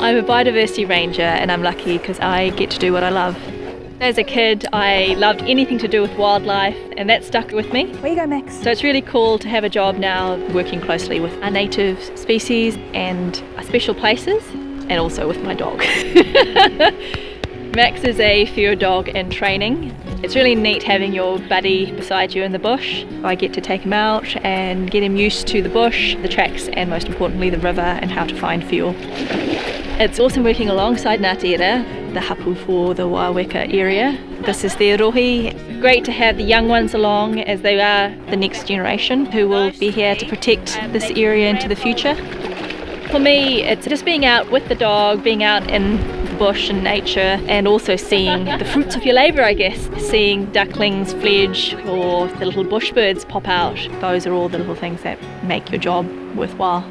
I'm a biodiversity ranger and I'm lucky because I get to do what I love. As a kid, I loved anything to do with wildlife and that stuck with me. Where you go, Max? So it's really cool to have a job now working closely with our native species and our special places and also with my dog. Max is a whio dog in training. It's really neat having your buddy beside you in the bush. I get to take him out and get him used to the bush, the tracks and most importantly the river and how to find whio. It's awesome working alongside Ngāti Ira, the hapu for the Waioeka area. This is their rohe. Great to have the young ones along as they are the next generation who will be here to protect this area into the future. For me, it's just being out with the dog, being out in the bush and nature and also seeing the fruits of your labour I guess. Seeing ducklings fledge or the little bush birds pop out. Those are all the little things that make your job worthwhile.